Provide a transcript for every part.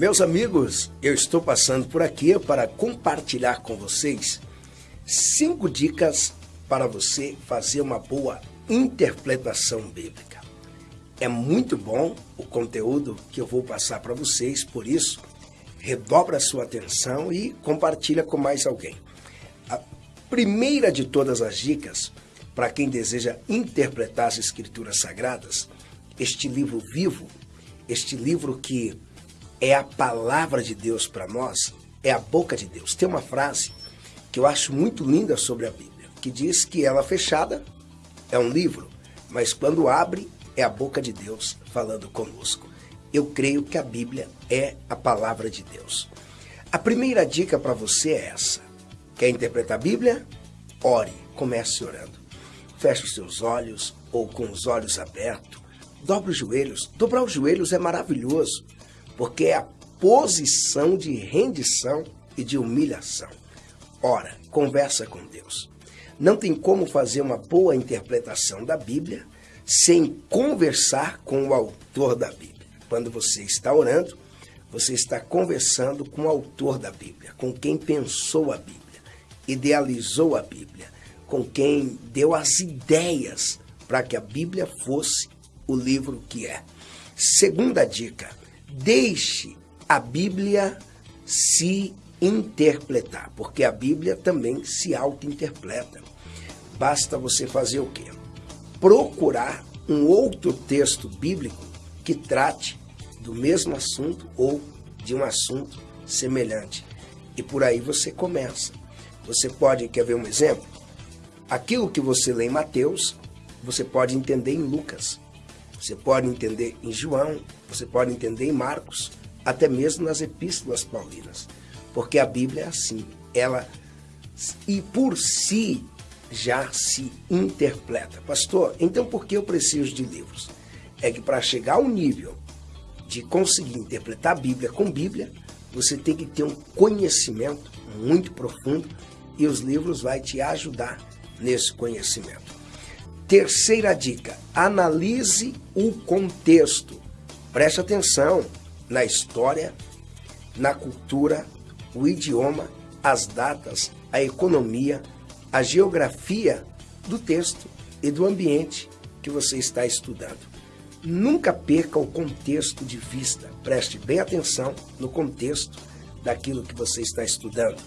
Meus amigos, eu estou passando por aqui para compartilhar com vocês cinco dicas para você fazer uma boa interpretação bíblica. É muito bom o conteúdo que eu vou passar para vocês, por isso, redobra sua atenção e compartilha com mais alguém. A primeira de todas as dicas, para quem deseja interpretar as escrituras sagradas, este livro vivo, este livro que é a palavra de Deus para nós, é a boca de Deus. Tem uma frase que eu acho muito linda sobre a Bíblia, que diz que ela fechada é um livro, mas quando abre é a boca de Deus falando conosco. Eu creio que a Bíblia é a palavra de Deus. A primeira dica para você é essa. Quer interpretar a Bíblia? Ore, comece orando. Feche os seus olhos ou com os olhos abertos. Dobre os joelhos. Dobrar os joelhos é maravilhoso porque é a posição de rendição e de humilhação. Ora, conversa com Deus. Não tem como fazer uma boa interpretação da Bíblia sem conversar com o autor da Bíblia. Quando você está orando, você está conversando com o autor da Bíblia, com quem pensou a Bíblia, idealizou a Bíblia, com quem deu as ideias para que a Bíblia fosse o livro que é. Segunda dica, deixe a Bíblia se interpretar, porque a Bíblia também se auto-interpreta. Basta você fazer o quê? Procurar um outro texto bíblico que trate do mesmo assunto ou de um assunto semelhante. E por aí você começa. Você pode, quer ver um exemplo? Aquilo que você lê em Mateus, você pode entender em Lucas. Você pode entender em João, você pode entender em Marcos, até mesmo nas epístolas paulinas. Porque a Bíblia é assim, ela e por si já se interpreta. Pastor, então por que eu preciso de livros? É que para chegar ao nível de conseguir interpretar a Bíblia com Bíblia, você tem que ter um conhecimento muito profundo e os livros vão te ajudar nesse conhecimento. Terceira dica, analise o contexto. Preste atenção na história, na cultura, o idioma, as datas, a economia, a geografia do texto e do ambiente que você está estudando. Nunca perca o contexto de vista. Preste bem atenção no contexto daquilo que você está estudando.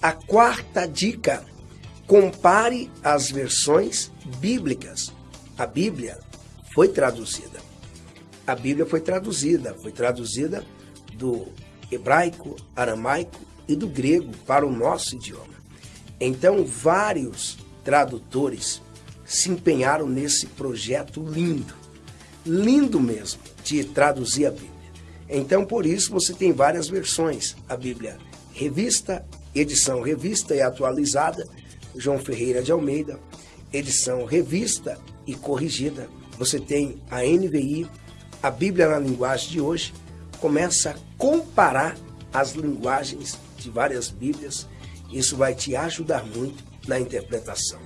A quarta dica Compare as versões bíblicas. A Bíblia foi traduzida. A Bíblia foi traduzida, foi traduzida do hebraico, aramaico e do grego para o nosso idioma. Então, vários tradutores se empenharam nesse projeto lindo, lindo mesmo, de traduzir a Bíblia. Então, por isso, você tem várias versões. A Bíblia revista, edição revista e atualizada, João Ferreira de Almeida, edição revista e corrigida. Você tem a NVI, a Bíblia na linguagem de hoje, começa a comparar as linguagens de várias Bíblias. Isso vai te ajudar muito na interpretação.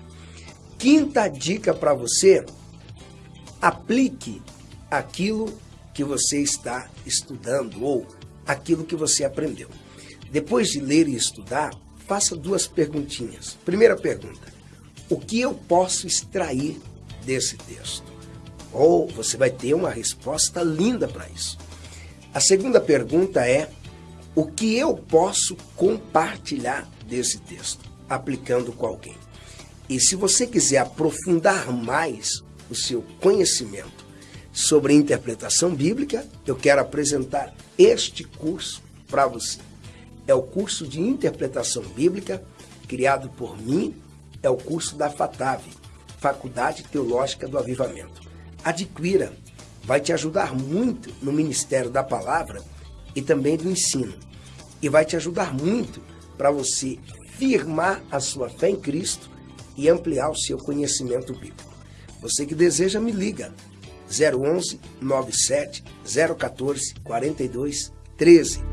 Quinta dica para você, aplique aquilo que você está estudando ou aquilo que você aprendeu. Depois de ler e estudar, faça duas perguntinhas. Primeira pergunta: o que eu posso extrair desse texto? Ou você vai ter uma resposta linda para isso. A segunda pergunta é: o que eu posso compartilhar desse texto, aplicando com alguém? E se você quiser aprofundar mais o seu conhecimento sobre interpretação bíblica, eu quero apresentar este curso para você é o curso de interpretação bíblica criado por mim, é o curso da FATAV, Faculdade Teológica do Avivamento. Adquira, vai te ajudar muito no ministério da palavra e também do ensino. E vai te ajudar muito para você firmar a sua fé em Cristo e ampliar o seu conhecimento bíblico. Você que deseja, me liga. 011 97 014 42 13